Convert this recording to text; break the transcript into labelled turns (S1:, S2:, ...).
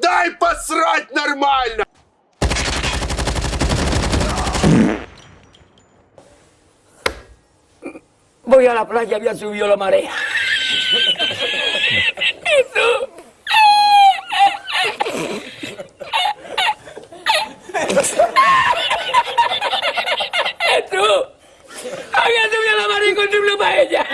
S1: дай посрать нормально!
S2: Voy a la playa, había subido la marea. Eso. Eso. Había subido la marea y encontré una paella.